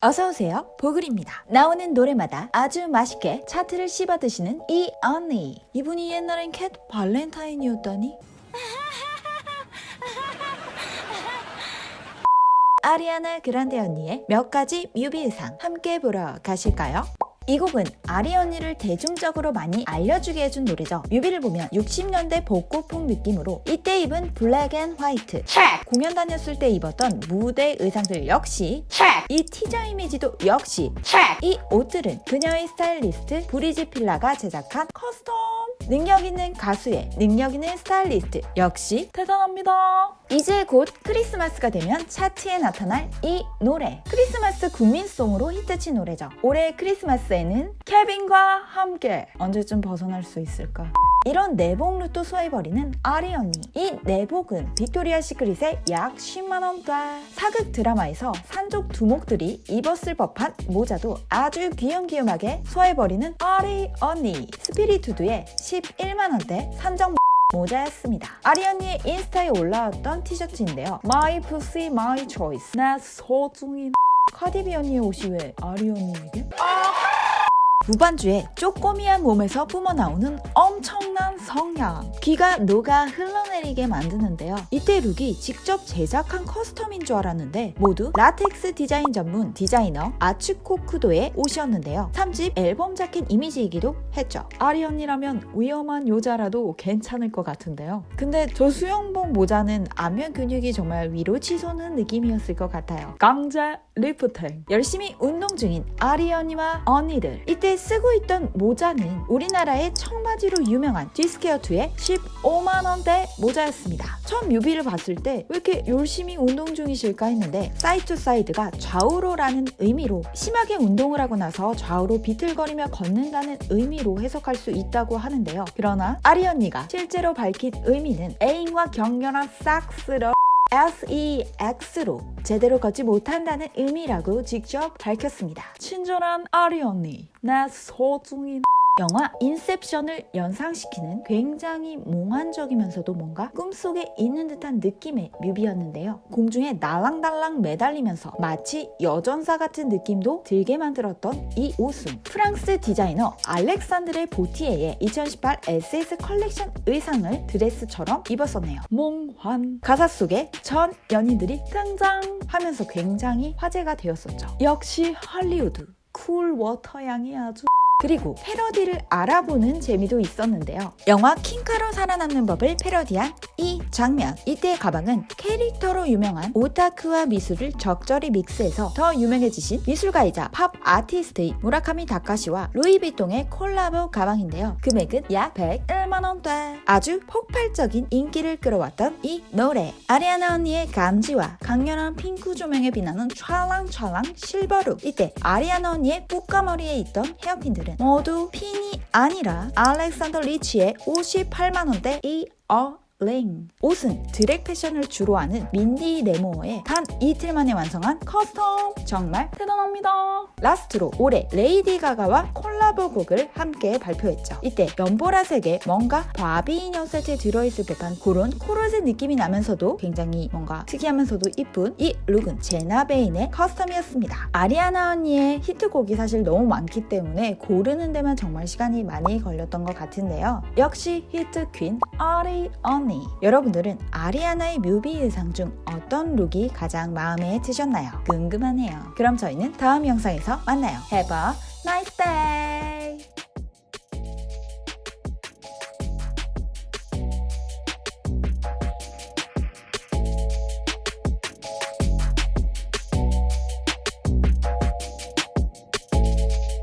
어서오세요. 보글입니다. 나오는 노래마다 아주 맛있게 차트를 씹어 드시는 이 언니. 이분이 옛날엔 캣 발렌타인이었다니? 아리아나 그란데 언니의 몇 가지 뮤비 의상 함께 보러 가실까요? 이 곡은 아리 언니를 대중적으로 많이 알려주게 해준 노래죠. 뮤비를 보면 60년대 복고풍 느낌으로 이때 입은 black and white check, 공연 다녔을 때 입었던 무대 의상들 역시 check, 이 티저 이미지도 역시 check. 이 옷들은 그녀의 스타일리스트 브리지 필라가 제작한 custom. 능력 있는 가수의 능력 있는 스타일리스트 역시 대단합니다. 이제 곧 크리스마스가 되면 차트에 나타날 이 노래. 크리스마스 국민송으로 히트친 노래죠. 올해 크리스마스에 는 케빈과 함께 언제쯤 벗어날 수 있을까 이런 내복 look도 소화해버리는 아리 언니 이 내복은 빅토리아 시크릿의 약 10만원대 사극 드라마에서 산족 두목들이 입었을 법한 모자도 아주 귀염귀염하게 소화해버리는 아리 언니 스피리투드의 11만원대 산정 모자였습니다. 아리 언니의 인스타에 올라왔던 티셔츠인데요. My pussy, my choice. 나 소중히 카디비 언니의 옷이 왜 아리 언니에게? 무반주에 쪼꼬미한 몸에서 뿜어나오는 엄청난 성량 귀가 녹아 흘러내리게 만드는데요. 이때 look이 직접 제작한 custom인 줄 알았는데 모두 라텍스 디자인 전문 디자이너 아츠코 쿠도의 옷이었는데요. 3집 앨범 자켓 이미지이기도 했죠. 아리 언니라면 위험한 여자라도 괜찮을 것 같은데요. 근데 저 수영복 모자는 안면 근육이 정말 위로 치솟는 느낌이었을 것 같아요. 강제 리프팅 열심히 운동 중인 아리 언니와 언니들. 이때 쓰고 있던 모자는 우리나라의 청바지로 유명한 디스퀘어드2의 15만원대 모자였습니다. 처음 뮤비를 봤을 때 왜 이렇게 열심히 운동 중이실까 했는데 side to side가 좌우로라는 의미로 심하게 운동을 하고 나서 좌우로 비틀거리며 걷는다는 의미로 해석할 수 있다고 하는데요. 그러나 아리 언니가 실제로 밝힌 의미는 애인과 격렬한 싹스러 SEX로 제대로 걷지 못한다는 의미라고 직접 밝혔습니다. 친절한 아리 언니, 나 소중히 영화 인셉션을 연상시키는 굉장히 몽환적이면서도 뭔가 꿈속에 있는 듯한 느낌의 뮤비였는데요. 공중에 날랑달랑 매달리면서 마치 여전사 같은 느낌도 들게 만들었던 이 옷은 프랑스 디자이너 알렉산드레 보티에의 2018 SS 컬렉션 의상을 드레스처럼 입었었네요. 몽환 가사 속에 전 연인들이 등장하면서 굉장히 화제가 되었었죠. 역시 할리우드 cool water 향이 아주 그리고 패러디를 알아보는 재미도 있었는데요. 영화 킹카로 살아남는 법을 패러디한 이 장면. 이때의 가방은 캐릭터로 유명한 오타쿠와 미술을 적절히 믹스해서 더 유명해지신 미술가이자 팝 아티스트의 무라카미 다카시와 루이비통의 콜라보 가방인데요. 금액은 약 101만원대. 아주 폭발적인 인기를 끌어왔던 이 노래. 아리아나 언니의 간지와 강렬한 핑크 조명에 빛나는 찰랑찰랑 silver look. 이때 아리아나 언니의 뿌까머리에 있던 헤어핀들은 모두 핀이 아니라 알렉산더 리치의 58만원대 earring 옷은 드랙 패션을 주로 하는 민디 레모어의 단 이틀 만에 완성한 custom. 정말 대단합니다. last로 올해 레이디 가가와 콜라보 곡을 함께 발표했죠. 이때 연보라색의 뭔가 바비 인형 세트에 들어있을 듯한 그런 코르셋 느낌이 나면서도 굉장히 뭔가 특이하면서도 이쁜 이 look은 제나 베인의 custom이었습니다. 아리아나 언니의 히트곡이 사실 너무 많기 때문에 고르는 데만 정말 시간이 많이 걸렸던 것 같은데요. 역시 히트 queen 아리 언니 여러분들은 아리아나의 뮤비 의상 중 어떤 룩이 가장 마음에 드셨나요? 궁금하네요. 그럼 저희는 다음 영상에서 만나요. Have a nice day!